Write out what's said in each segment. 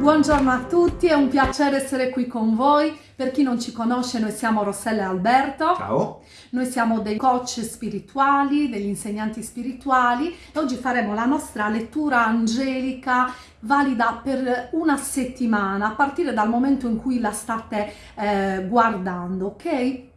Buongiorno a tutti, è un piacere essere qui con voi. Per chi non ci conosce, noi siamo Rossella e Alberto. Ciao. Noi siamo dei coach spirituali, degli insegnanti spirituali e oggi faremo la nostra lettura angelica valida per una settimana a partire dal momento in cui la state eh, guardando, ok?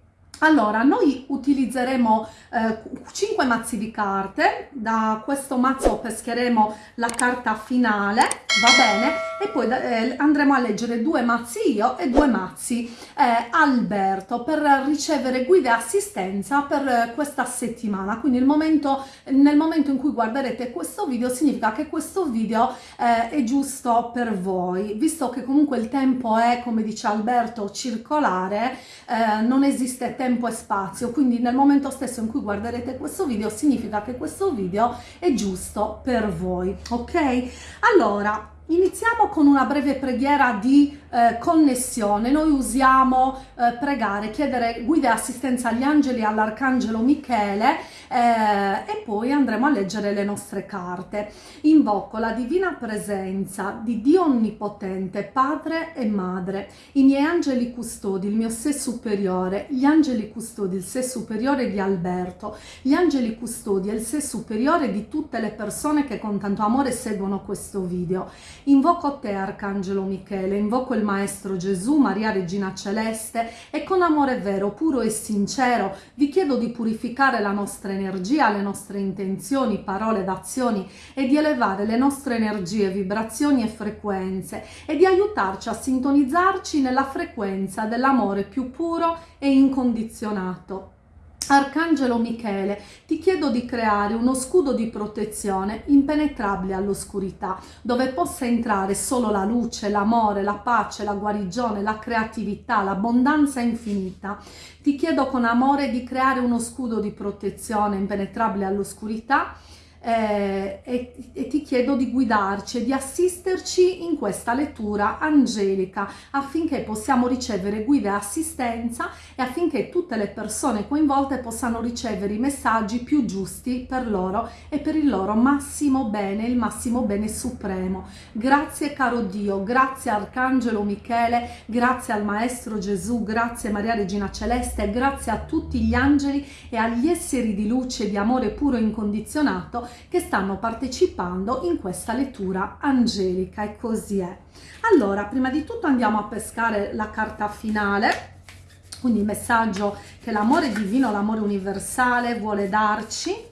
Allora, noi utilizzeremo eh, 5 mazzi di carte, da questo mazzo pescheremo la carta finale, va bene? E poi eh, andremo a leggere due mazzi io e due mazzi eh, Alberto per ricevere guida e assistenza per questa settimana. Quindi momento, nel momento in cui guarderete questo video significa che questo video eh, è giusto per voi. Visto che comunque il tempo è, come dice Alberto, circolare, eh, non esiste tempo tempo e spazio, quindi nel momento stesso in cui guarderete questo video significa che questo video è giusto per voi, ok? Allora, Iniziamo con una breve preghiera di eh, connessione. Noi usiamo eh, pregare, chiedere guida e assistenza agli angeli e all'arcangelo Michele eh, e poi andremo a leggere le nostre carte. Invoco la divina presenza di Dio Onnipotente, Padre e Madre, i miei angeli custodi, il mio sé superiore, gli angeli custodi, il sé superiore di Alberto, gli angeli custodi e il sé superiore di tutte le persone che con tanto amore seguono questo video Invoco te, Arcangelo Michele, invoco il Maestro Gesù, Maria Regina Celeste e con amore vero, puro e sincero vi chiedo di purificare la nostra energia, le nostre intenzioni, parole ed azioni e di elevare le nostre energie, vibrazioni e frequenze e di aiutarci a sintonizzarci nella frequenza dell'amore più puro e incondizionato. Arcangelo Michele, ti chiedo di creare uno scudo di protezione impenetrabile all'oscurità, dove possa entrare solo la luce, l'amore, la pace, la guarigione, la creatività, l'abbondanza infinita. Ti chiedo con amore di creare uno scudo di protezione impenetrabile all'oscurità eh, e, e, ti chiedo di guidarci e di assisterci in questa lettura angelica affinché possiamo ricevere guida e assistenza e affinché tutte le persone coinvolte possano ricevere i messaggi più giusti per loro e per il loro massimo bene, il massimo bene supremo. Grazie caro Dio, grazie Arcangelo Michele, grazie al Maestro Gesù, grazie Maria Regina Celeste, grazie a tutti gli angeli e agli esseri di luce e di amore puro e incondizionato che stanno partecipando in questa lettura angelica e così è. Allora, prima di tutto andiamo a pescare la carta finale, quindi il messaggio che l'amore divino, l'amore universale vuole darci.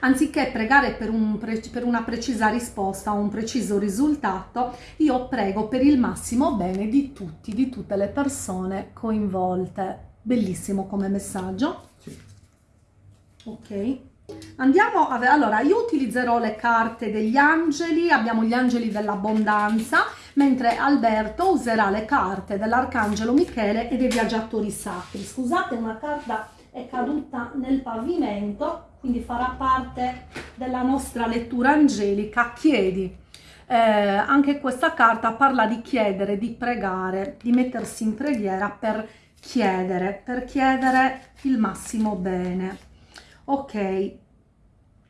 Anziché pregare per, un per, una precisa risposta o un preciso risultato, io prego per il massimo bene di tutti, di tutte le persone coinvolte. Bellissimo come messaggio. Sì. Ok. Andiamo a allora io utilizzerò le carte degli angeli, abbiamo gli angeli dell'abbondanza, mentre Alberto userà le carte dell'arcangelo Michele e dei viaggiatori sacri. Scusate, una carta è caduta nel pavimento, quindi farà parte della nostra lettura angelica. Chiedi. Eh, anche questa carta parla di chiedere, di pregare, di mettersi in preghiera per chiedere, per chiedere il massimo bene. Ok,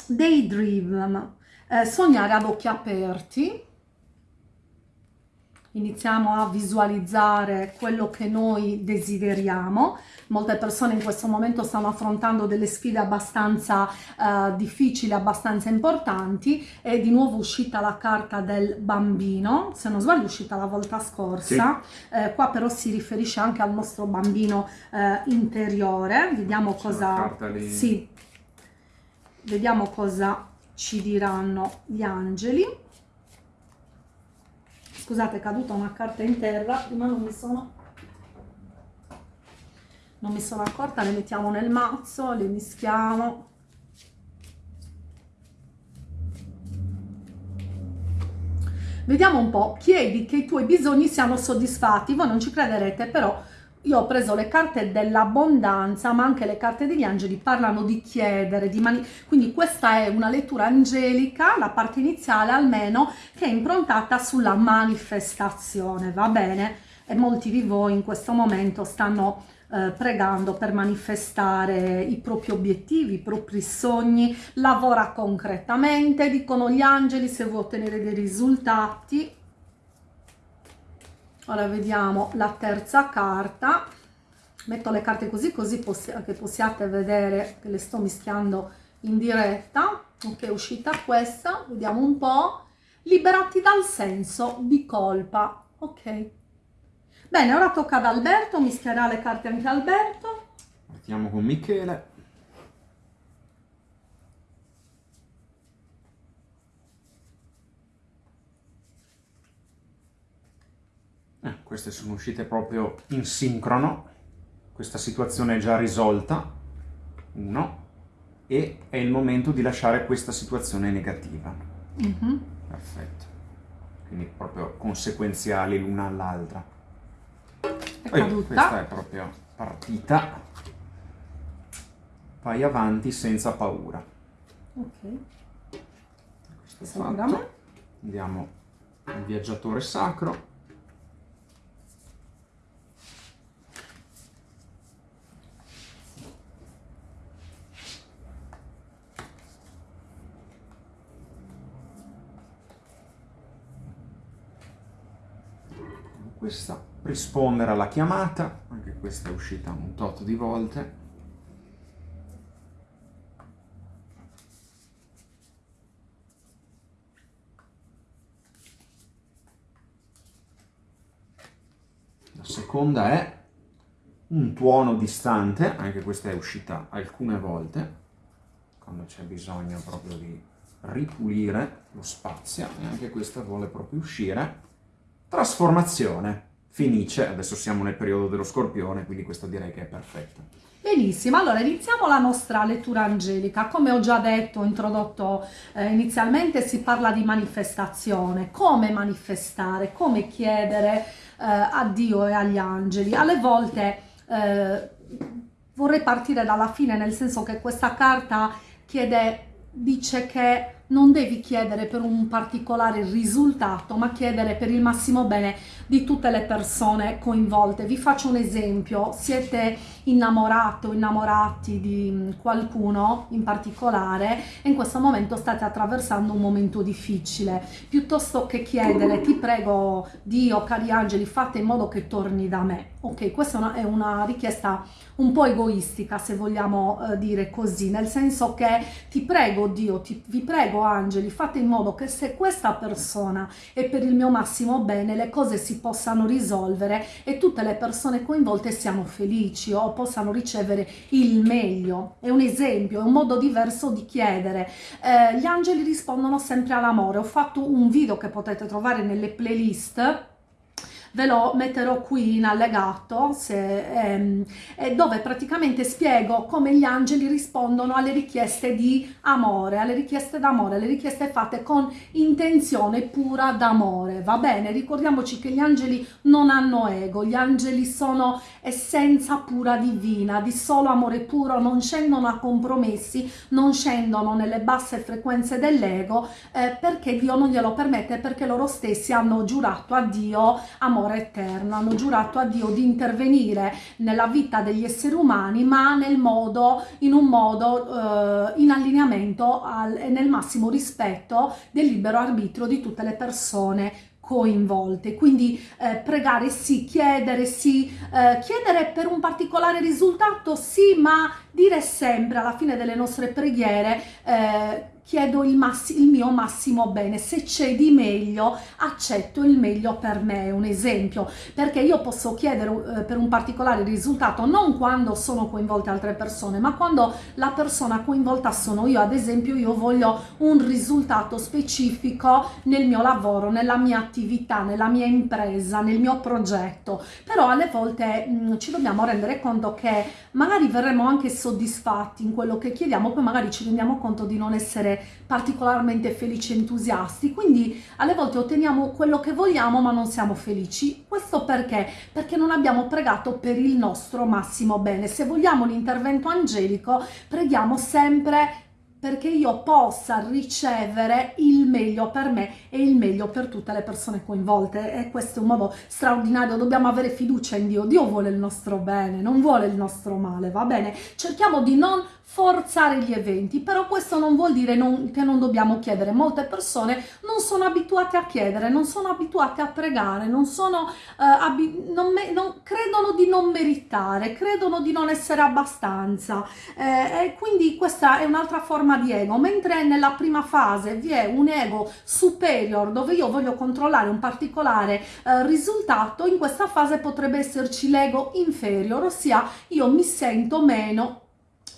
daydream, eh, sognare ad occhi aperti, iniziamo a visualizzare quello che noi desideriamo. Molte persone in questo momento stanno affrontando delle sfide abbastanza uh, difficili, abbastanza importanti. È di nuovo uscita la carta del bambino, se non sbaglio è uscita la volta scorsa. Sì. Eh, qua però si riferisce anche al nostro bambino eh, interiore. Vediamo cosa... Sì. Vediamo cosa ci diranno gli angeli scusate è caduta una carta in terra prima non mi sono non mi sono accorta le mettiamo nel mazzo le mischiamo. Vediamo un po' chiedi che i tuoi bisogni siano soddisfatti? Voi non ci crederete però io ho preso le carte dell'abbondanza ma anche le carte degli angeli parlano di chiedere di mani quindi questa è una lettura angelica la parte iniziale almeno che è improntata sulla manifestazione va bene e molti di voi in questo momento stanno eh, pregando per manifestare i propri obiettivi, i propri sogni, lavora concretamente, dicono gli angeli se vuoi ottenere dei risultati. Ora vediamo la terza carta, metto le carte così così possi che possiate vedere che le sto mischiando in diretta, ok è uscita questa, vediamo un po', liberati dal senso di colpa, ok. Bene, ora tocca ad Alberto, mischierà le carte anche Alberto. Partiamo con Michele. Eh, queste sono uscite proprio in sincrono. Questa situazione è già risolta. Uno. E è il momento di lasciare questa situazione negativa. Mm -hmm. Perfetto. Quindi proprio conseguenziali l'una all'altra è caduta. Questa è proprio partita. Vai avanti senza paura. Ok. Questo è. Andiamo al viaggiatore sacro. Questa rispondere alla chiamata, anche questa è uscita un tot di volte. La seconda è un tuono distante, anche questa è uscita alcune volte, quando c'è bisogno proprio di ripulire lo spazio, e anche questa vuole proprio uscire. Trasformazione Fenice, adesso siamo nel periodo dello scorpione, quindi questa direi che è perfetta. Benissimo, allora iniziamo la nostra lettura angelica. Come ho già detto, introdotto eh, inizialmente, si parla di manifestazione. Come manifestare, come chiedere eh, a Dio e agli angeli. Alle volte eh, vorrei partire dalla fine, nel senso che questa carta chiede, dice che non devi chiedere per un particolare risultato, ma chiedere per il massimo bene di tutte le persone coinvolte. Vi faccio un esempio, siete innamorato, innamorati di qualcuno in particolare e in questo momento state attraversando un momento difficile. Piuttosto che chiedere, ti prego Dio, cari angeli, fate in modo che torni da me. Ok, questa è una, è una richiesta un po' egoistica, se vogliamo eh, dire così, nel senso che ti prego Dio, ti, vi prego angeli, fate in modo che se questa persona è per il mio massimo bene, le cose si possano risolvere e tutte le persone coinvolte siano felici o possano ricevere il meglio. È un esempio, è un modo diverso di chiedere. Eh, gli angeli rispondono sempre all'amore. Ho fatto un video che potete trovare nelle playlist ve lo metterò qui in allegato se, ehm, dove praticamente spiego come gli angeli rispondono alle richieste di amore, alle richieste d'amore, alle richieste fatte con intenzione pura d'amore, va bene? Ricordiamoci che gli angeli non hanno ego, gli angeli sono essenza pura divina, di solo amore puro, non scendono a compromessi, non scendono nelle basse frequenze dell'ego eh, perché Dio non glielo permette, perché loro stessi hanno giurato a Dio amore amore eterno, hanno giurato a Dio di intervenire nella vita degli esseri umani ma nel modo, in un modo eh, in allineamento e nel massimo rispetto del libero arbitrio di tutte le persone coinvolte. Quindi eh, pregare sì chiedere sì eh, chiedere per un particolare risultato sì ma dire sempre alla fine delle nostre preghiere eh, chiedo il, il, mio massimo bene, se c'è di meglio accetto il meglio per me, un esempio, perché io posso chiedere eh, per un particolare risultato non quando sono coinvolte altre persone, ma quando la persona coinvolta sono io, ad esempio io voglio un risultato specifico nel mio lavoro, nella mia attività, nella mia impresa, nel mio progetto, però alle volte mh, mm, ci dobbiamo rendere conto che magari verremo anche soddisfatti in quello che chiediamo, poi magari ci rendiamo conto di non essere particolarmente felici e entusiasti, quindi alle volte otteniamo quello che vogliamo ma non siamo felici. Questo perché? Perché non abbiamo pregato per il nostro massimo bene. Se vogliamo l'intervento angelico, preghiamo sempre perché io possa ricevere il meglio per me e il meglio per tutte le persone coinvolte. E questo è un modo straordinario, dobbiamo avere fiducia in Dio, Dio vuole il nostro bene, non vuole il nostro male, va bene? Cerchiamo di non forzare gli eventi, però questo non vuol dire non, che non dobbiamo chiedere, molte persone non sono abituate a chiedere, non sono abituate a pregare, non sono, eh, non non, credono di non meritare, credono di non essere abbastanza. Eh, e quindi questa è un'altra forma di ego, mentre nella prima fase vi è un ego superior dove io voglio controllare un particolare eh, risultato, in questa fase potrebbe esserci l'ego inferior, ossia io mi sento meno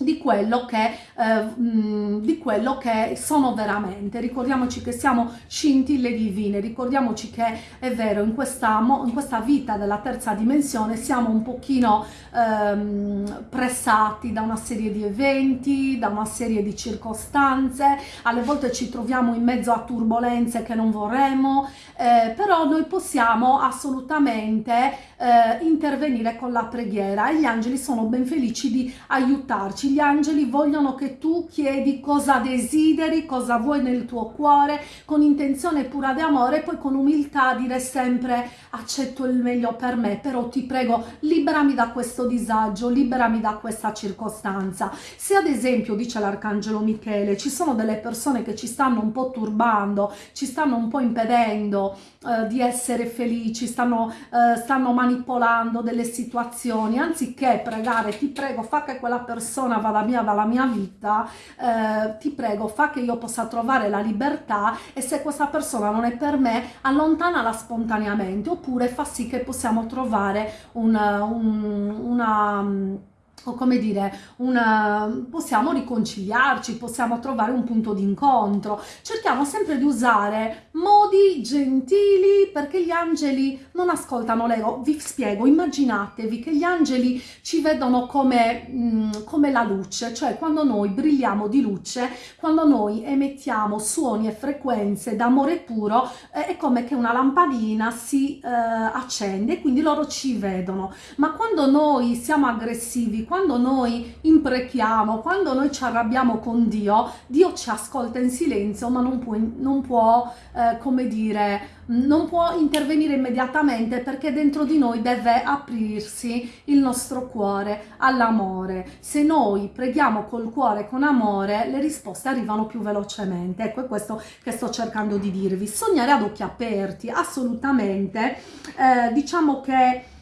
di quello, che, eh, di quello che sono veramente. Ricordiamoci che siamo scintille divine, ricordiamoci che è vero, in questa, in questa vita della terza dimensione siamo un pochino ehm, pressati da una serie di eventi, da una serie di circostanze, alle volte ci troviamo in mezzo a turbulenze che non vorremmo, eh, però noi possiamo assolutamente eh, intervenire con la preghiera e gli angeli sono ben felici di aiutarci gli angeli vogliono che tu chiedi cosa desideri, cosa vuoi nel tuo cuore, con intenzione pura di amore e poi con umiltà dire sempre accetto il meglio per me, però ti prego liberami da questo disagio, liberami da questa circostanza. Se ad esempio, dice l'arcangelo Michele, ci sono delle persone che ci stanno un po' turbando, ci stanno un po' impedendo eh, di essere felici, stanno, eh, stanno manipolando delle situazioni, anziché pregare ti prego fa che quella persona vada via dalla mia vita, eh, ti prego fa che io possa trovare la libertà e se questa persona non è per me allontanala spontaneamente oppure fa sì che possiamo trovare un, un, una o come dire, una, possiamo riconciliarci, possiamo trovare un punto d'incontro. Cerchiamo sempre di usare modi gentili perché gli angeli non ascoltano l'ego. Vi spiego, immaginatevi che gli angeli ci vedono come, mh, mm, come la luce, cioè quando noi brilliamo di luce, quando noi emettiamo suoni e frequenze d'amore puro, eh, è come che una lampadina si eh, accende, quindi loro ci vedono. Ma quando noi siamo aggressivi, quando noi imprechiamo, quando noi ci arrabbiamo con Dio, Dio ci ascolta in silenzio, ma non può, non può eh, come dire, non può intervenire immediatamente perché dentro di noi deve aprirsi il nostro cuore all'amore. Se noi preghiamo col cuore con amore, le risposte arrivano più velocemente. Ecco, è questo che sto cercando di dirvi. Sognare ad occhi aperti, assolutamente. Eh, diciamo che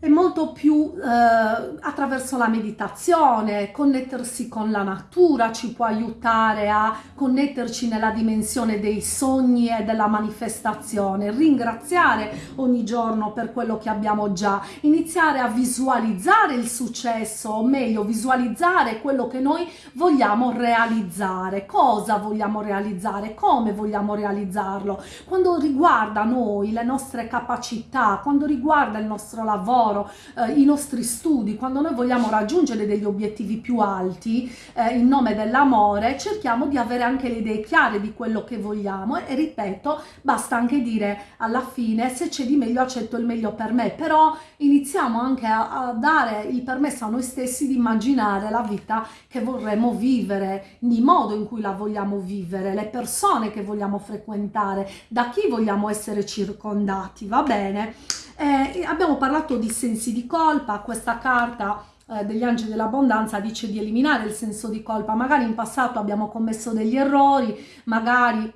è molto più eh, attraverso la meditazione, connettersi con la natura ci può aiutare a connetterci nella dimensione dei sogni e della manifestazione, ringraziare ogni giorno per quello che abbiamo già, iniziare a visualizzare il successo, o meglio visualizzare quello che noi vogliamo realizzare, cosa vogliamo realizzare, come vogliamo realizzarlo, quando riguarda noi, le nostre capacità, quando riguarda il nostro lavoro, lavoro, eh, i nostri studi, quando noi vogliamo raggiungere degli obiettivi più alti eh, in nome dell'amore, cerchiamo di avere anche le idee chiare di quello che vogliamo e ripeto, basta anche dire alla fine se c'è di meglio accetto il meglio per me, però iniziamo anche a, a dare il permesso a noi stessi di immaginare la vita che vorremmo vivere, il modo in cui la vogliamo vivere, le persone che vogliamo frequentare, da chi vogliamo essere circondati, va bene? Eh, abbiamo parlato di sensi di colpa, questa carta eh, degli angeli dell'abbondanza dice di eliminare il senso di colpa, magari in passato abbiamo commesso degli errori, magari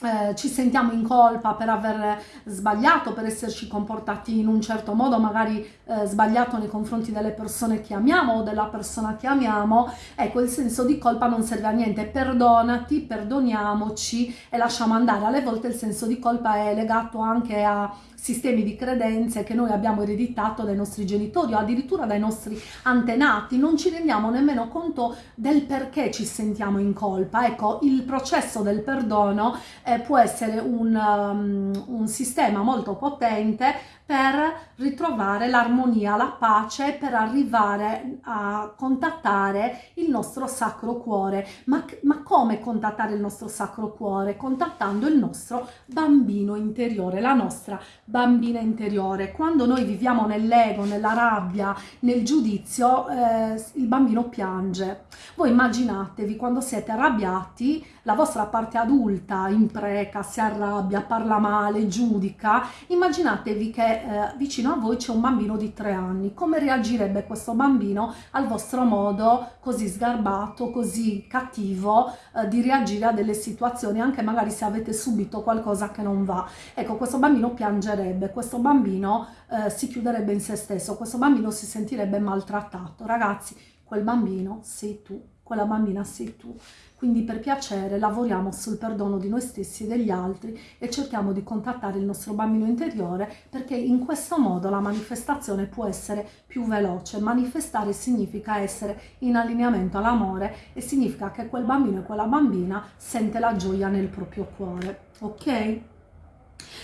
eh, ci sentiamo in colpa per aver sbagliato, per esserci comportati in un certo modo, magari eh, sbagliato nei confronti delle persone che amiamo o della persona che amiamo, ecco il senso di colpa non serve a niente, perdonati, perdoniamoci e lasciamo andare. Alle volte il senso di colpa è legato anche a sistemi di credenze che noi abbiamo ereditato dai nostri genitori o addirittura dai nostri antenati, non ci rendiamo nemmeno conto del perché ci sentiamo in colpa. Ecco, il processo del perdono eh, può essere un, um, un sistema molto potente per ritrovare l'armonia, la pace, per arrivare a contattare il nostro sacro cuore. Ma, ma, come contattare il nostro sacro cuore? Contattando il nostro bambino interiore, la nostra bambina interiore. Quando noi viviamo nell'ego, nella rabbia, nel giudizio, eh, il bambino piange. Voi immaginatevi quando siete arrabbiati, la vostra parte adulta impreca, si arrabbia, parla male, giudica, immaginatevi che eh, vicino a voi c'è un bambino di tre anni. Come reagirebbe questo bambino al vostro modo così sgarbato, così cattivo eh, di reagire a delle situazioni, anche magari se avete subito qualcosa che non va? Ecco, questo bambino piangerebbe, questo bambino eh, si chiuderebbe in se stesso, questo bambino si sentirebbe maltrattato. Ragazzi, quel bambino sei tu, quella bambina sei tu. Quindi per piacere lavoriamo sul perdono di noi stessi e degli altri e cerchiamo di contattare il nostro bambino interiore perché in questo modo la manifestazione può essere più veloce. Manifestare significa essere in allineamento all'amore e significa che quel bambino e quella bambina sente la gioia nel proprio cuore. Ok?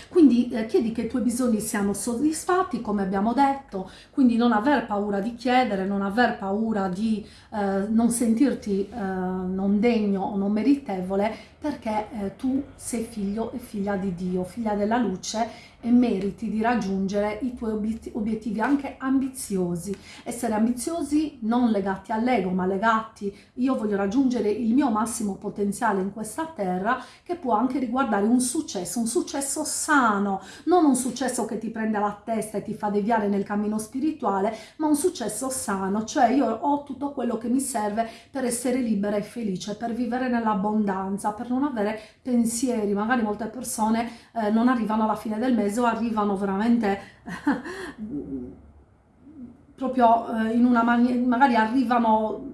Quindi eh, chiedi che i tuoi bisogni siano soddisfatti, come abbiamo detto, quindi non aver paura di chiedere, non aver paura di eh, non sentirti eh, non degno o non meritevole, perché eh, tu sei figlio e figlia di Dio, figlia della luce e meriti di raggiungere i tuoi obiettivi anche ambiziosi. Essere ambiziosi non legati all'ego, ma legati io voglio raggiungere il mio massimo potenziale in questa terra, che può anche riguardare un successo, un successo sano, non un successo che ti prende alla testa e ti fa deviare nel cammino spirituale, ma un successo sano, cioè io ho tutto quello che mi serve per essere libera e felice, per vivere nell'abbondanza, per non avere pensieri. Magari molte persone eh, non arrivano alla fine del mese o arrivano veramente proprio eh, in una maniera, magari arrivano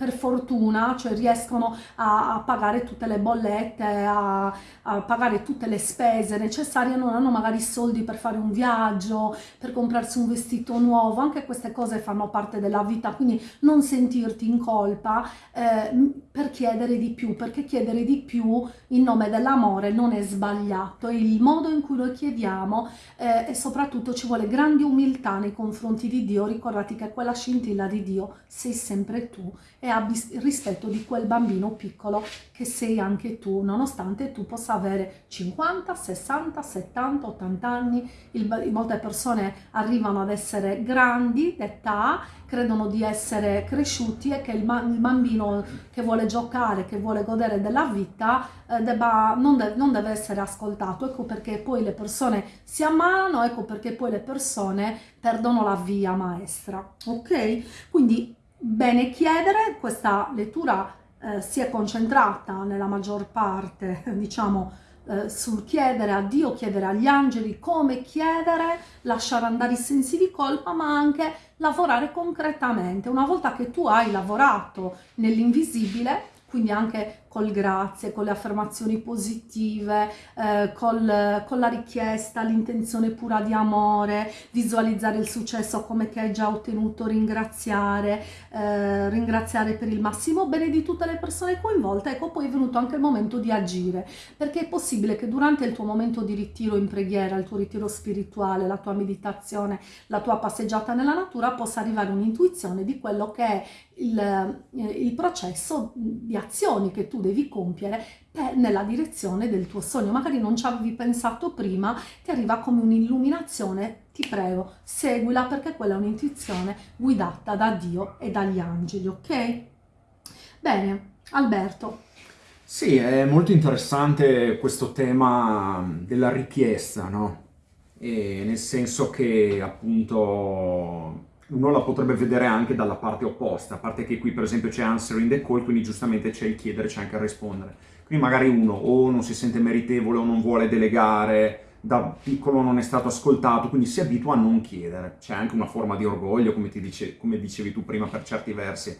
per fortuna, cioè riescono a, a pagare tutte le bollette, a, a, pagare tutte le spese necessarie, non hanno magari soldi per fare un viaggio, per comprarsi un vestito nuovo, anche queste cose fanno parte della vita, quindi non sentirti in colpa eh, per chiedere di più, perché chiedere di più in nome dell'amore non è sbagliato, è il modo in cui lo chiediamo eh, e soprattutto ci vuole grande umiltà nei confronti di Dio, ricordati che quella scintilla di Dio sei sempre tu e abbi rispetto di quel bambino piccolo che sei anche tu, nonostante tu possa avere 50, 60, 70, 80 anni. Il, molte persone arrivano ad essere grandi d'età, credono di essere cresciuti e che il, il, bambino che vuole giocare, che vuole godere della vita, eh, debba, non, de non deve essere ascoltato. Ecco perché poi le persone si ammalano, ecco perché poi le persone perdono la via maestra. Ok? Quindi bene chiedere, questa lettura eh, si è concentrata nella maggior parte, diciamo, eh, sul chiedere a Dio, chiedere agli angeli come chiedere, lasciare andare i sensi di colpa, ma anche lavorare concretamente. Una volta che tu hai lavorato nell'invisibile, quindi anche col grazie, con le affermazioni positive, eh, col, con la richiesta, l'intenzione pura di amore, visualizzare il successo come che hai già ottenuto, ringraziare, eh, ringraziare per il massimo bene di tutte le persone coinvolte, ecco poi è venuto anche il momento di agire, perché è possibile che durante il tuo momento di ritiro in preghiera, il tuo ritiro spirituale, la tua meditazione, la tua passeggiata nella natura, possa arrivare un'intuizione di quello che è il, eh, il processo di azioni che tu devi compiere per, nella direzione del tuo sogno. Magari non ci avevi pensato prima, ti arriva come un'illuminazione, ti prego, seguila perché quella è un'intuizione guidata da Dio e dagli angeli, ok? Bene, Alberto. Sì, è molto interessante questo tema della richiesta, no? E nel senso che appunto uno la potrebbe vedere anche dalla parte opposta, a parte che qui per esempio c'è answering the call, quindi giustamente c'è il chiedere, c'è anche il rispondere. Quindi magari uno o non si sente meritevole o non vuole delegare, da piccolo non è stato ascoltato, quindi si abitua a non chiedere. C'è anche una forma di orgoglio, come, dice, come dicevi tu prima, per certi versi.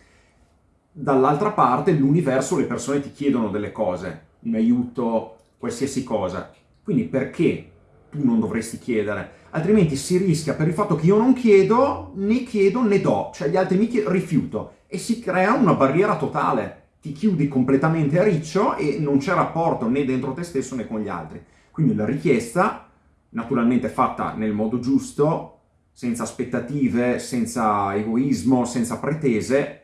Dall'altra parte l'universo, le persone ti chiedono delle cose, un aiuto, qualsiasi cosa. Quindi perché tu non dovresti chiedere? Altrimenti si rischia per il fatto che io non chiedo, né chiedo né do, cioè gli altri mi chiedono, rifiuto. E si crea una barriera totale. Ti chiudi completamente a riccio e non c'è rapporto né dentro te stesso né con gli altri. Quindi la richiesta, naturalmente fatta nel modo giusto, senza aspettative, senza egoismo, senza pretese,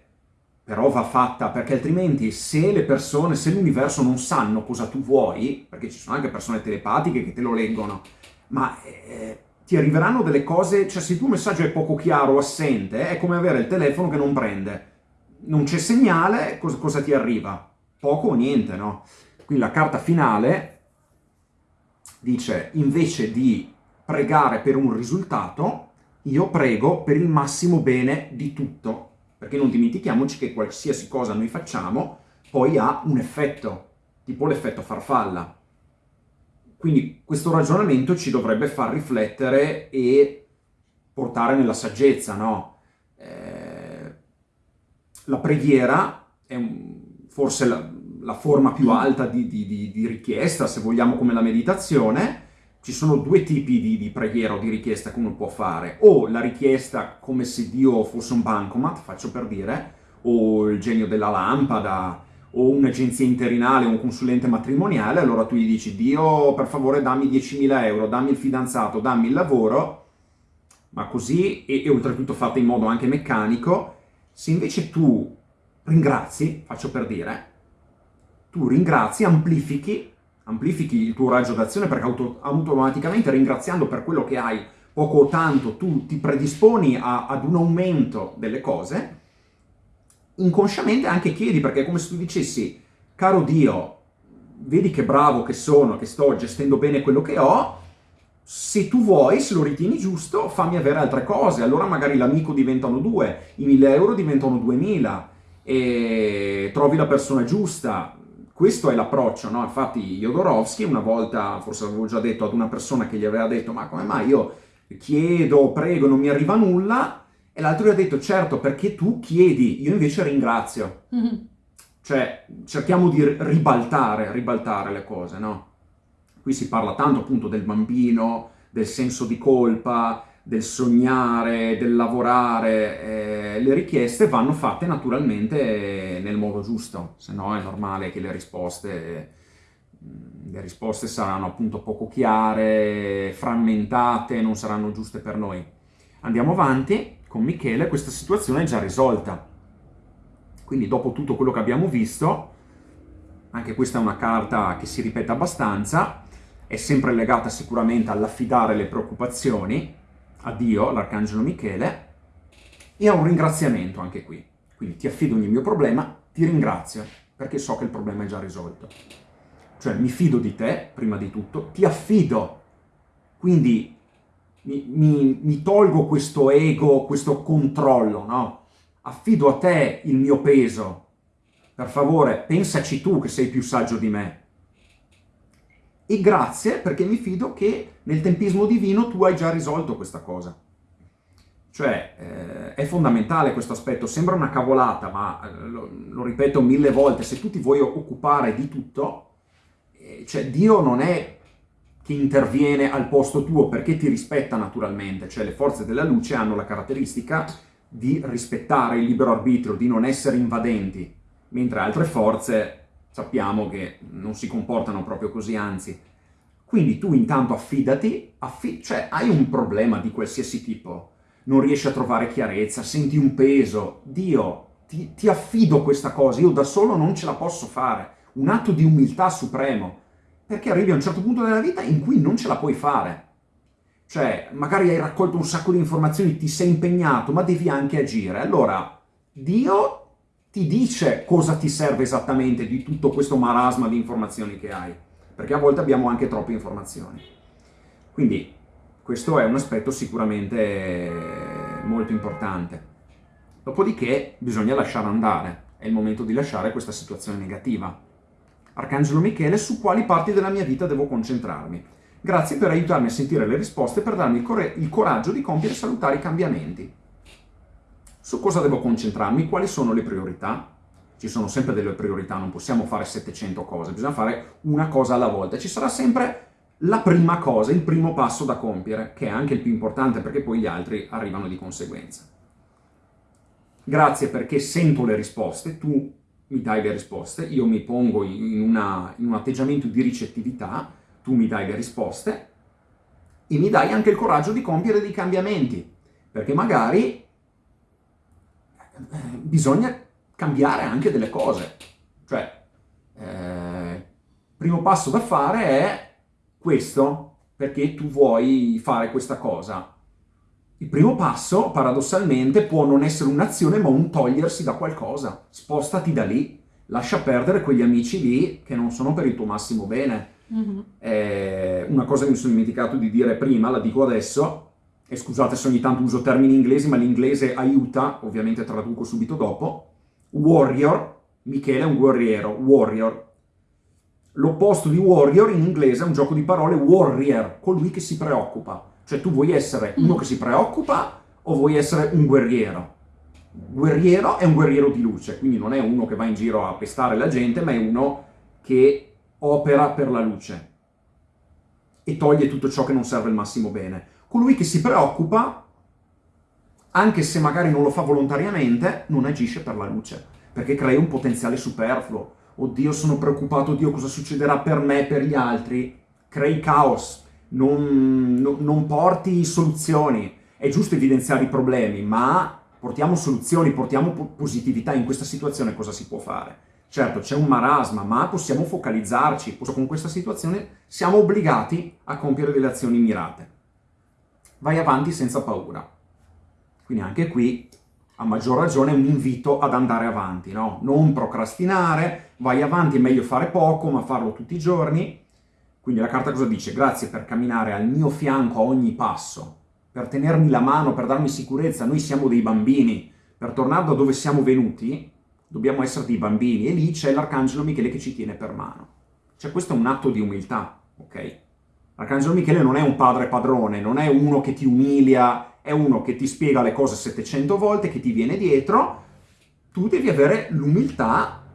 però va fatta perché altrimenti se le persone, se l'universo non sanno cosa tu vuoi, perché ci sono anche persone telepatiche che te lo leggono, ma eh, ti arriveranno delle cose, cioè se il tuo messaggio è poco chiaro o assente, è come avere il telefono che non prende. Non c'è segnale, cosa, cosa ti arriva? Poco o niente, no? Quindi la carta finale dice, invece di pregare per un risultato, io prego per il massimo bene di tutto, perché non dimentichiamoci che qualsiasi cosa noi facciamo poi ha un effetto, tipo l'effetto farfalla. Quindi questo ragionamento ci dovrebbe far riflettere e portare nella saggezza, no? Eh, la preghiera è un, forse la, la, forma più alta di, di, di, di, richiesta, se vogliamo come la meditazione. Ci sono due tipi di, preghiera o di richiesta che uno può fare. O la richiesta come se Dio fosse un bancomat, faccio per dire, o il genio della lampada, o un'agenzia interinale o un consulente matrimoniale, allora tu gli dici Dio per favore dammi 10.000 euro, dammi il fidanzato, dammi il lavoro, ma così, e, e oltretutto fatta in modo anche meccanico, se invece tu ringrazi, faccio per dire, tu ringrazi, amplifichi, amplifichi il tuo raggio d'azione perché auto, automaticamente ringraziando per quello che hai poco o tanto tu ti predisponi a, ad un aumento delle cose, inconsciamente anche chiedi, perché è come se tu dicessi, caro Dio, vedi che bravo che sono, che sto gestendo bene quello che ho, se tu vuoi, se lo ritieni giusto, fammi avere altre cose, allora magari l'amico diventano due, i mille euro diventano duemila, e trovi la persona giusta, questo è l'approccio, no? Infatti Jodorowsky una volta, forse avevo già detto ad una persona che gli aveva detto ma come mai? Io chiedo, prego, non mi arriva nulla, e l'altro gli ha detto, certo, perché tu chiedi, io invece ringrazio. Mm-hmm. Cioè, cerchiamo di ribaltare, ribaltare le cose, no? Qui si parla tanto appunto del bambino, del senso di colpa, del sognare, del lavorare. Eh, le richieste vanno fatte naturalmente nel modo giusto, se no è normale che le risposte, mm, le risposte saranno appunto poco chiare, frammentate, non saranno giuste per noi. Andiamo avanti con Michele questa situazione è già risolta. Quindi dopo tutto quello che abbiamo visto, anche questa è una carta che si ripete abbastanza, è sempre legata sicuramente all'affidare le preoccupazioni a Dio, all'Arcangelo Michele, e a un ringraziamento anche qui. Quindi ti affido ogni mio problema, ti ringrazio, perché so che il problema è già risolto. Cioè mi fido di te, prima di tutto, ti affido. Quindi mi, mi, mi tolgo questo ego, questo controllo, no? Affido a te il mio peso. Per favore, pensaci tu che sei più saggio di me. E grazie perché mi fido che nel tempismo divino tu hai già risolto questa cosa. Cioè, eh, è fondamentale questo aspetto, sembra una cavolata, ma eh, lo, lo, ripeto mille volte, se tu ti vuoi occupare di tutto, eh, cioè Dio non è che interviene al posto tuo perché ti rispetta naturalmente, cioè le forze della luce hanno la caratteristica di rispettare il libero arbitrio, di non essere invadenti, mentre altre forze sappiamo che non si comportano proprio così, anzi. Quindi tu intanto affidati, affi cioè hai un problema di qualsiasi tipo, non riesci a trovare chiarezza, senti un peso, Dio, ti, ti affido questa cosa, io da solo non ce la posso fare, un atto di umiltà supremo, perché arrivi a un certo punto della vita in cui non ce la puoi fare. Cioè, magari hai raccolto un sacco di informazioni, ti sei impegnato, ma devi anche agire. Allora, Dio ti dice cosa ti serve esattamente di tutto questo marasma di informazioni che hai, perché a volte abbiamo anche troppe informazioni. Quindi, questo è un aspetto sicuramente molto importante. Dopodiché bisogna lasciare andare, è il momento di lasciare questa situazione negativa. Arcangelo Michele, su quali parti della mia vita devo concentrarmi. Grazie per aiutarmi a sentire le risposte e per darmi il, il coraggio di compiere salutari cambiamenti. Su cosa devo concentrarmi? Quali sono le priorità? Ci sono sempre delle priorità, non possiamo fare 700 cose, bisogna fare una cosa alla volta. Ci sarà sempre la prima cosa, il primo passo da compiere, che è anche il più importante perché poi gli altri arrivano di conseguenza. Grazie perché sento le risposte, tu mi dai le risposte, io mi pongo in, una, in un atteggiamento di ricettività, tu mi dai le risposte e mi dai anche il coraggio di compiere dei cambiamenti, perché magari eh, bisogna cambiare anche delle cose. Cioè, eh, primo passo da fare è questo, perché tu vuoi fare questa cosa. Il primo passo, paradossalmente, può non essere un'azione, ma un togliersi da qualcosa. Spostati da lì. Lascia perdere quegli amici lì che non sono per il tuo massimo bene. Mm-hmm. Eh, una cosa che mi sono dimenticato di dire prima, la dico adesso, e scusate se ogni tanto uso termini inglesi, ma l'inglese aiuta, ovviamente traduco subito dopo. Warrior, Michele è un guerriero, warrior. L'opposto di warrior in inglese è un gioco di parole warrior, colui che si preoccupa. Cioè tu vuoi essere uno mm. che si preoccupa o vuoi essere un guerriero? Guerriero è un guerriero di luce, quindi non è uno che va in giro a pestare la gente, ma è uno che opera per la luce e toglie tutto ciò che non serve al massimo bene. Colui che si preoccupa, anche se magari non lo fa volontariamente, non agisce per la luce, perché crea un potenziale superfluo. Oddio, sono preoccupato, oddio, cosa succederà per me e per gli altri? Crei caos, non, non, non porti soluzioni. È giusto evidenziare i problemi, ma portiamo soluzioni, portiamo positività in questa situazione, cosa si può fare? Certo, c'è un marasma, ma possiamo focalizzarci. Con questa situazione siamo obbligati a compiere delle azioni mirate. Vai avanti senza paura. Quindi anche qui, a maggior ragione, un invito ad andare avanti, no? Non procrastinare, vai avanti, è meglio fare poco, ma farlo tutti i giorni quindi la carta cosa dice? Grazie per camminare al mio fianco a ogni passo, per tenermi la mano, per darmi sicurezza. Noi siamo dei bambini. Per tornare da dove siamo venuti, dobbiamo essere dei bambini. E lì c'è l'Arcangelo Michele che ci tiene per mano. Cioè questo è un atto di umiltà, ok? L'Arcangelo Michele non è un padre padrone, non è uno che ti umilia, è uno che ti spiega le cose 700 volte, che ti viene dietro. Tu devi avere l'umiltà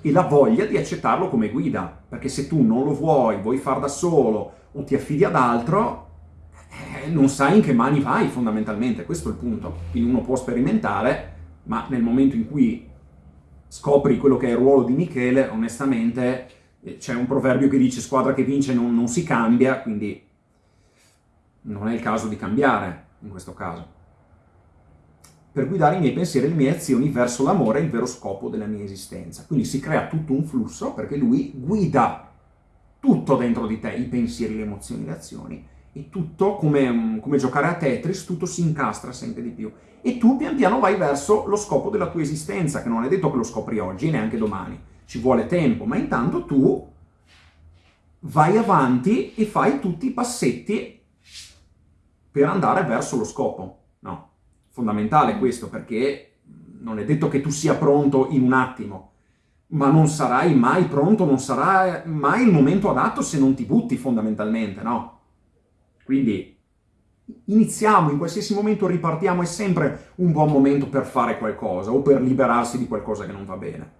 e la voglia di accettarlo come guida, perché se tu non lo vuoi, vuoi far da solo o ti affidi ad altro, eh, non sai in che mani vai fondamentalmente, questo è il punto. Quindi uno può sperimentare, ma nel momento in cui scopri quello che è il ruolo di Michele, onestamente eh, c'è un proverbio che dice squadra che vince non, non si cambia, quindi non è il caso di cambiare in questo caso per guidare i miei pensieri e le mie azioni verso l'amore, il vero scopo della mia esistenza. Quindi si crea tutto un flusso perché lui guida tutto dentro di te, i pensieri, le emozioni, le azioni, e tutto come, come giocare a Tetris, tutto si incastra sempre di più. E tu pian piano vai verso lo scopo della tua esistenza, che non è detto che lo scopri oggi, neanche domani, ci vuole tempo, ma intanto tu vai avanti e fai tutti i passetti per andare verso lo scopo fondamentale mm. questo, perché non è detto che tu sia pronto in un attimo, ma non sarai mai pronto, non sarà mai il momento adatto se non ti butti fondamentalmente, no? Quindi iniziamo, in qualsiasi momento ripartiamo, è sempre un buon momento per fare qualcosa o per liberarsi di qualcosa che non va bene.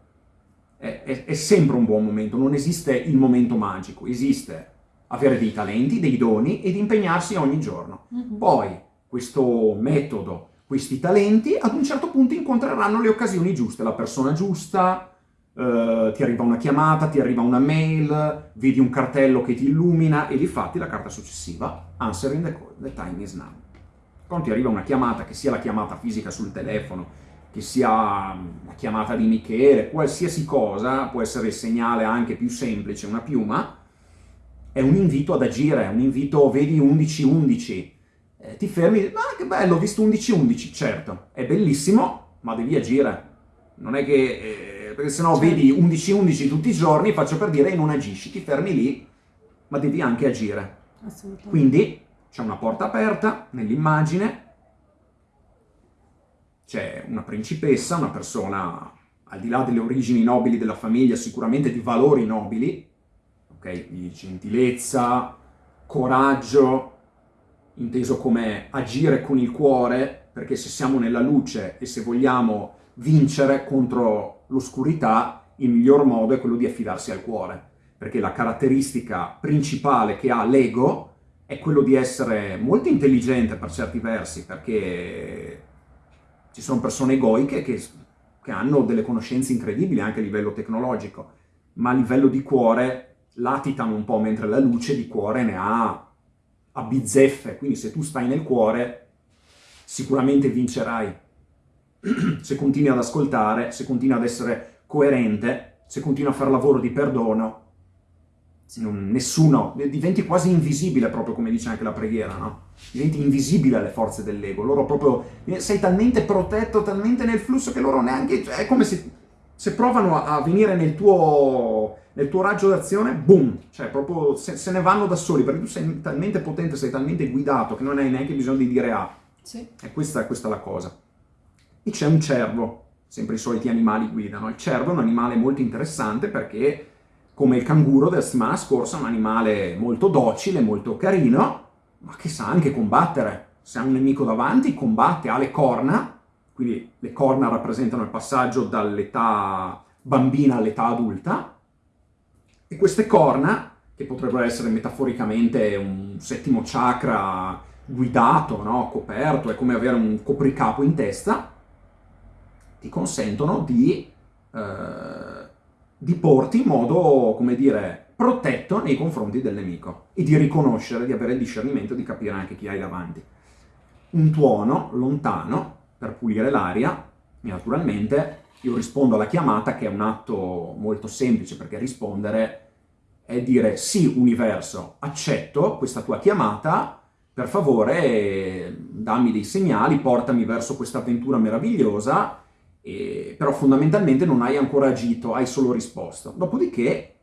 È, è, è sempre un buon momento, non esiste il momento magico, esiste avere dei talenti, dei doni ed impegnarsi ogni giorno. Mm-hmm. Poi questo metodo questi talenti, ad un certo punto incontreranno le occasioni giuste, la persona giusta, eh, ti arriva una chiamata, ti arriva una mail, vedi un cartello che ti illumina e di fatti la carta successiva, answering the call, the time is now. Quando ti arriva una chiamata, che sia la chiamata fisica sul telefono, che sia la chiamata di Michele, qualsiasi cosa, può essere il segnale anche più semplice, una piuma, è un invito ad agire, è un invito, vedi 11-11, eh, ti fermi e ah che bello, ho visto 11-11, certo, è bellissimo, ma devi agire. Non è che, eh, perché sennò certo. vedi 11-11 tutti i giorni, faccio per dire, e non agisci, ti fermi lì, ma devi anche agire. Assolutamente. Quindi c'è una porta aperta nell'immagine, c'è una principessa, una persona al di là delle origini nobili della famiglia, sicuramente di valori nobili, ok? Di gentilezza, coraggio, inteso come agire con il cuore, perché se siamo nella luce e se vogliamo vincere contro l'oscurità, il miglior modo è quello di affidarsi al cuore, perché la caratteristica principale che ha l'ego è quello di essere molto intelligente per certi versi, perché ci sono persone egoiche che, che hanno delle conoscenze incredibili anche a livello tecnologico, ma a livello di cuore latitano un po', mentre la luce di cuore ne ha a bizzeffe, quindi se tu stai nel cuore sicuramente vincerai. se continui ad ascoltare, se continui ad essere coerente, se continui a fare lavoro di perdono, non, nessuno, diventi quasi invisibile proprio come dice anche la preghiera, no? Diventi invisibile alle forze dell'ego, loro proprio, sei talmente protetto, talmente nel flusso che loro neanche, cioè, è come se, se provano a, venire nel tuo, nel tuo raggio d'azione, boom, cioè proprio se, se, ne vanno da soli, perché tu sei talmente potente, sei talmente guidato che non hai neanche bisogno di dire A. Sì. E questa, questa è la cosa. E c'è un cervo, sempre i soliti animali guidano. Il cervo è un animale molto interessante perché come il canguro della settimana scorsa, un animale molto docile, molto carino, ma che sa anche combattere. Se ha un nemico davanti, combatte, ha le corna, quindi le corna rappresentano il passaggio dall'età bambina all'età adulta, e queste corna, che potrebbero essere metaforicamente un settimo chakra guidato, no? coperto, è come avere un copricapo in testa, ti consentono di... Eh, di porti in modo, come dire, protetto nei confronti del nemico e di riconoscere, di avere il discernimento, di capire anche chi hai davanti. Un tuono lontano per pulire l'aria e naturalmente io rispondo alla chiamata che è un atto molto semplice perché rispondere è dire sì universo, accetto questa tua chiamata, per favore dammi dei segnali, portami verso questa avventura meravigliosa e, però fondamentalmente non hai ancora agito, hai solo risposto. Dopodiché,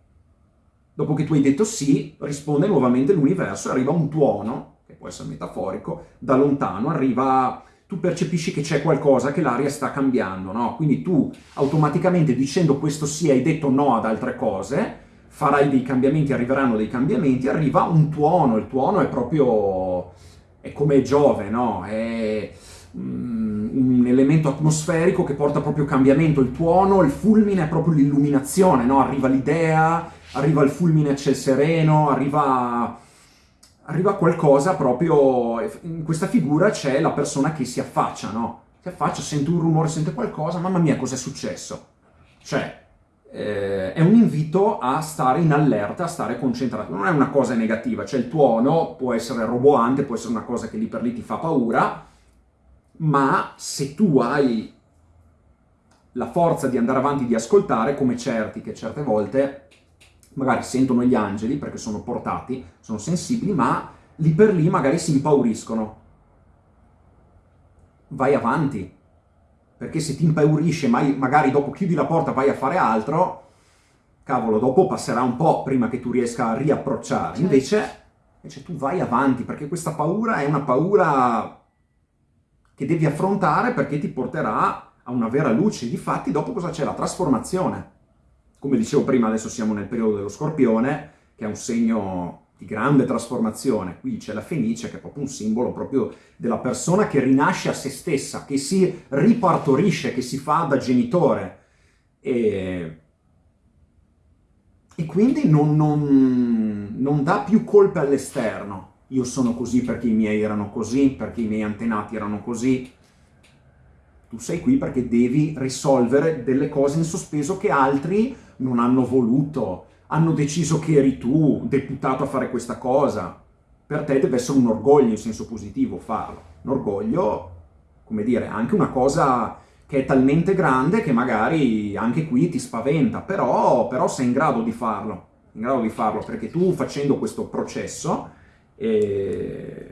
dopo che tu hai detto sì, risponde nuovamente l'universo e arriva un tuono, che può essere metaforico, da lontano, arriva tu percepisci che c'è qualcosa, che l'aria sta cambiando, no? Quindi tu automaticamente dicendo questo sì hai detto no ad altre cose, farai dei cambiamenti, arriveranno dei cambiamenti, arriva un tuono, il tuono è proprio, è come Giove, no? È Mm, un elemento atmosferico che porta proprio cambiamento, il tuono, il fulmine è proprio l'illuminazione, no? arriva l'idea, arriva il fulmine a ciel sereno, arriva, arriva qualcosa proprio, in questa figura c'è la persona che si affaccia, no? si affaccia, sente un rumore, sente qualcosa, mamma mia cos'è successo? Cioè, eh, è un invito a stare in allerta, a stare concentrato, non è una cosa negativa, cioè il tuono può essere roboante, può essere una cosa che lì per lì ti fa paura, ma se tu hai la forza di andare avanti, di ascoltare, come certi che certe volte magari sentono gli angeli perché sono portati, sono sensibili, ma lì per lì magari si impauriscono. Vai avanti, perché se ti impaurisce, magari dopo chiudi la porta vai a fare altro, cavolo, dopo passerà un po' prima che tu riesca a riapprocciare. Certo. Invece, invece tu vai avanti, perché questa paura è una paura che devi affrontare perché ti porterà a una vera luce. Difatti dopo cosa c'è? La trasformazione. Come dicevo prima, adesso siamo nel periodo dello scorpione, che è un segno di grande trasformazione. Qui c'è la fenice, che è proprio un simbolo proprio della persona che rinasce a se stessa, che si ripartorisce, che si fa da genitore. E, e quindi non, non, non dà più colpe all'esterno, io sono così perché i miei erano così, perché i miei antenati erano così. Tu sei qui perché devi risolvere delle cose in sospeso che altri non hanno voluto, hanno deciso che eri tu deputato a fare questa cosa. Per te deve essere un orgoglio in senso positivo farlo. Un orgoglio, come dire, anche una cosa che è talmente grande che magari anche qui ti spaventa, però, però sei in grado di farlo, in grado di farlo perché tu facendo questo processo e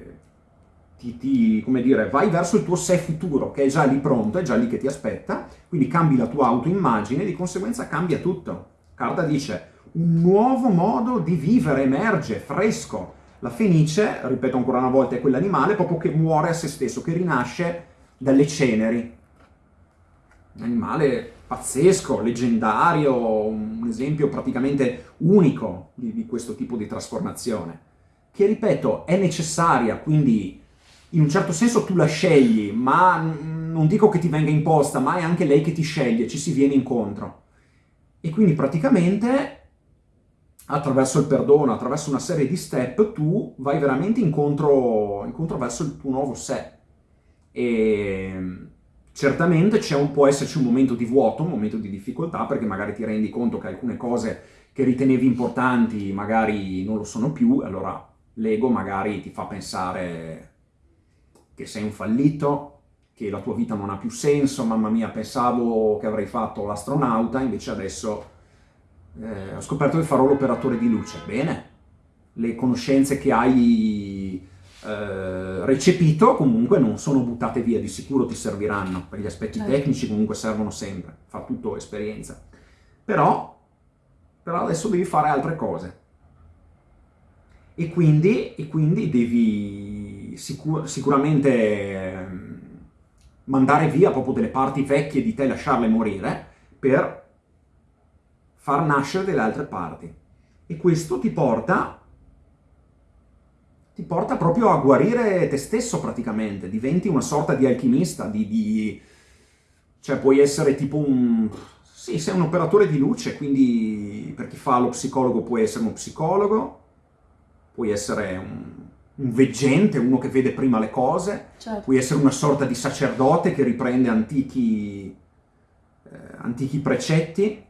ti, ti, come dire, vai verso il tuo sé futuro che è già lì pronto, è già lì che ti aspetta, quindi cambi la tua autoimmagine e di conseguenza cambia tutto. Carta dice, un nuovo modo di vivere emerge, fresco. La fenice, ripeto ancora una volta, è quell'animale proprio che muore a se stesso, che rinasce dalle ceneri. Un animale pazzesco, leggendario, un esempio praticamente unico di, di questo tipo di trasformazione che ripeto è necessaria, quindi in un certo senso tu la scegli, ma non dico che ti venga imposta, ma è anche lei che ti sceglie, ci si viene incontro. E quindi praticamente attraverso il perdono, attraverso una serie di step, tu vai veramente incontro, incontro verso il tuo nuovo sé. E, Certamente un, può esserci un momento di vuoto, un momento di difficoltà, perché magari ti rendi conto che alcune cose che ritenevi importanti magari non lo sono più, allora l'ego magari ti fa pensare che sei un fallito, che la tua vita non ha più senso, mamma mia, pensavo che avrei fatto l'astronauta, invece adesso eh, ho scoperto che farò l'operatore di luce. Bene, le conoscenze che hai eh, recepito comunque non sono buttate via, di sicuro ti serviranno, per gli aspetti certo. tecnici comunque servono sempre, fa tutto esperienza. Però, però adesso devi fare altre cose. E quindi, e quindi devi sicur sicuramente eh, mandare via proprio delle parti vecchie di te, lasciarle morire, per far nascere delle altre parti. E questo ti porta ti porta proprio a guarire te stesso praticamente, diventi una sorta di alchimista, di, di... cioè puoi essere tipo un... sì, sei un operatore di luce, quindi per chi fa lo psicologo puoi essere uno psicologo, puoi essere un, un veggente, uno che vede prima le cose, certo. puoi essere una sorta di sacerdote che riprende antichi, eh, antichi precetti,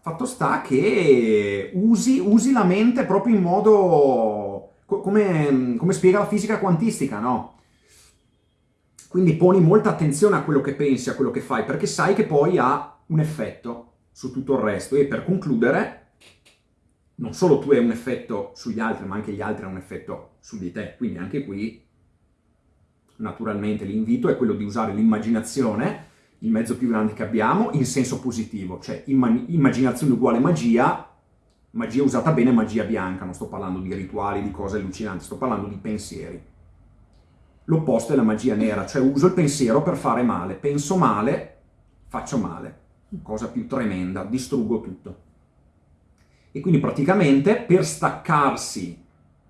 fatto sta che usi, usi la mente proprio in modo come, come spiega la fisica quantistica, no? Quindi poni molta attenzione a quello che pensi, a quello che fai, perché sai che poi ha un effetto su tutto il resto. E per concludere, non solo tu hai un effetto sugli altri, ma anche gli altri hanno un effetto su di te. Quindi anche qui, naturalmente, l'invito è quello di usare l'immaginazione, il mezzo più grande che abbiamo, in senso positivo. Cioè, immaginazione uguale magia, magia usata bene magia bianca, non sto parlando di rituali, di cose allucinanti, sto parlando di pensieri. L'opposto è la magia nera, cioè uso il pensiero per fare male, penso male, faccio male, cosa più tremenda, distruggo tutto. E quindi praticamente per staccarsi,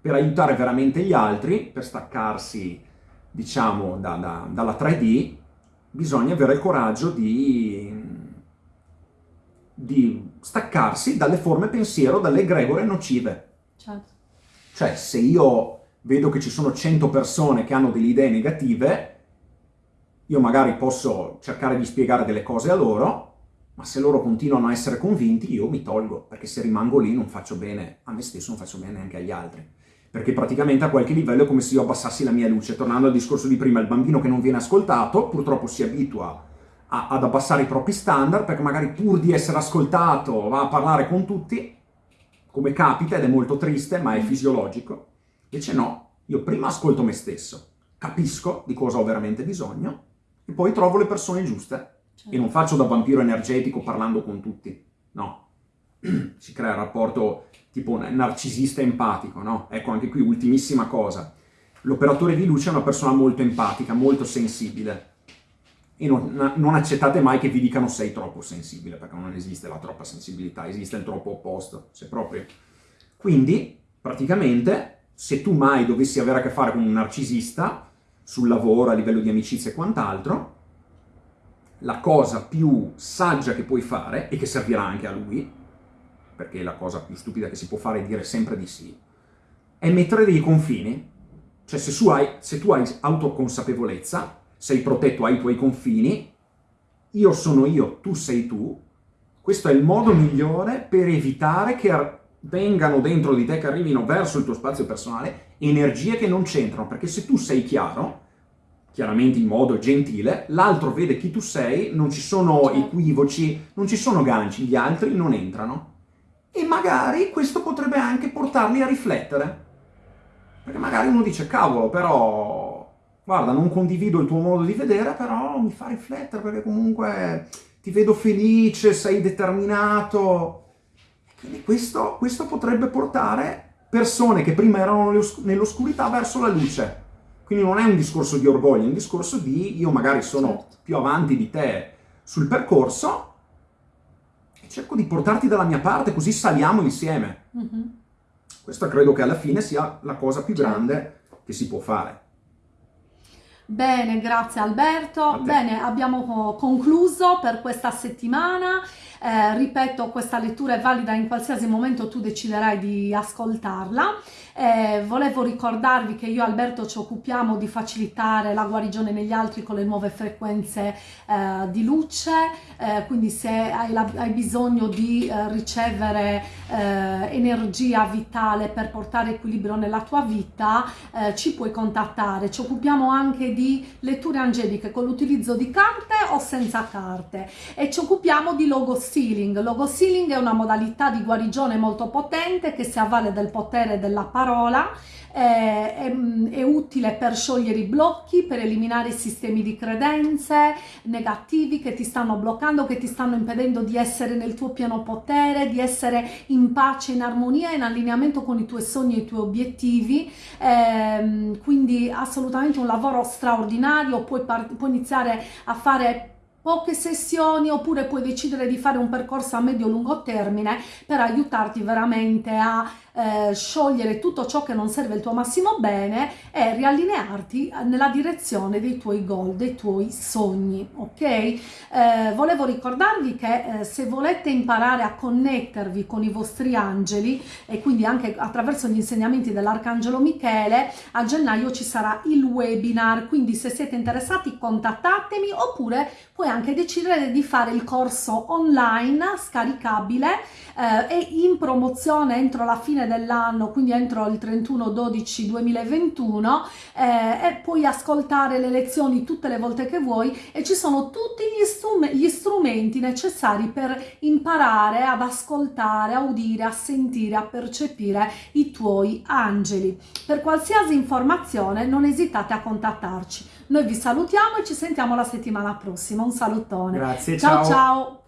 per aiutare veramente gli altri, per staccarsi, diciamo, da, da, dalla 3D, bisogna avere il coraggio di, di staccarsi dalle forme pensiero, dalle egregore nocive. Certo. Cioè, se io vedo che ci sono 100 persone che hanno delle idee negative, io magari posso cercare di spiegare delle cose a loro, ma se loro continuano a essere convinti, io mi tolgo, perché se rimango lì non faccio bene a me stesso, non faccio bene neanche agli altri. Perché praticamente a qualche livello è come se io abbassassi la mia luce. Tornando al discorso di prima, il bambino che non viene ascoltato, purtroppo si abitua a, ad abbassare i propri standard, perché magari pur di essere ascoltato va a parlare con tutti, come capita, ed è molto triste, ma è fisiologico. Invece no, io prima ascolto me stesso, capisco di cosa ho veramente bisogno, e poi trovo le persone giuste. Certo. E non faccio da vampiro energetico parlando con tutti, no. si crea il rapporto tipo narcisista empatico, no? Ecco, anche qui, ultimissima cosa. L'operatore di luce è una persona molto empatica, molto sensibile e non, non, accettate mai che vi dicano sei troppo sensibile, perché non esiste la troppa sensibilità, esiste il troppo opposto, se proprio. Quindi, praticamente, se tu mai dovessi avere a che fare con un narcisista, sul lavoro, a livello di amicizia e quant'altro, la cosa più saggia che puoi fare, e che servirà anche a lui, perché la cosa più stupida che si può fare è dire sempre di sì, è mettere dei confini. Cioè, se hai, se tu hai autoconsapevolezza, sei protetto ai tuoi confini, io sono io, tu sei tu, questo è il modo migliore per evitare che vengano dentro di te, che arrivino verso il tuo spazio personale, energie che non c'entrano, perché se tu sei chiaro, chiaramente in modo gentile, l'altro vede chi tu sei, non ci sono certo. equivoci, non ci sono ganci, gli altri non entrano. E magari questo potrebbe anche portarli a riflettere. Perché magari uno dice, cavolo, però guarda, non condivido il tuo modo di vedere, però mi fa riflettere perché comunque ti vedo felice, sei determinato. Quindi questo, questo potrebbe portare persone che prima erano nell'oscurità verso la luce. Quindi non è un discorso di orgoglio, è un discorso di io magari sono certo. più avanti di te sul percorso e cerco di portarti dalla mia parte, così saliamo insieme. Mm -hmm. Questa credo che alla fine sia la cosa più certo. grande che si può fare. Bene, grazie Alberto. Bene, abbiamo concluso per questa settimana. Eh, ripeto, questa lettura è valida in qualsiasi momento tu deciderai di ascoltarla. Eh, volevo ricordarvi che io e Alberto ci occupiamo di facilitare la guarigione negli altri con le nuove frequenze eh, di luce, eh, quindi se hai, la, hai bisogno di eh, ricevere eh, energia vitale per portare equilibrio nella tua vita, ci puoi contattare. Ci occupiamo anche di letture angeliche con l'utilizzo di carte o senza carte e ci occupiamo di logo sealing. Logo sealing è una modalità di guarigione molto potente che si avvale del potere della parola eh, è, è, utile per sciogliere i blocchi, per eliminare i sistemi di credenze negativi che ti stanno bloccando, che ti stanno impedendo di essere nel tuo pieno potere, di essere in pace, in armonia, in allineamento con i tuoi sogni e i tuoi obiettivi. Eh, quindi assolutamente un lavoro straordinario, puoi, puoi iniziare a fare poche sessioni oppure puoi decidere di fare un percorso a medio-lungo termine per aiutarti veramente a eh, sciogliere tutto ciò che non serve il tuo massimo bene e riallinearti nella direzione dei tuoi goal, dei tuoi sogni, ok? Eh, volevo ricordarvi che eh, se volete imparare a connettervi con i vostri angeli e quindi anche attraverso gli insegnamenti dell'Arcangelo Michele, a gennaio ci sarà il webinar, quindi se siete interessati contattatemi oppure puoi anche decidere di fare il corso online scaricabile eh, e in promozione entro la fine dell'anno, quindi entro il 31-12-2021 eh, e puoi ascoltare le lezioni tutte le volte che vuoi e ci sono tutti gli, strum gli strumenti necessari per imparare ad ascoltare, a udire, a sentire, a percepire i tuoi angeli. Per qualsiasi informazione non esitate a contattarci. Noi vi salutiamo e ci sentiamo la settimana prossima. Un salutone. Grazie, ciao. ciao. ciao.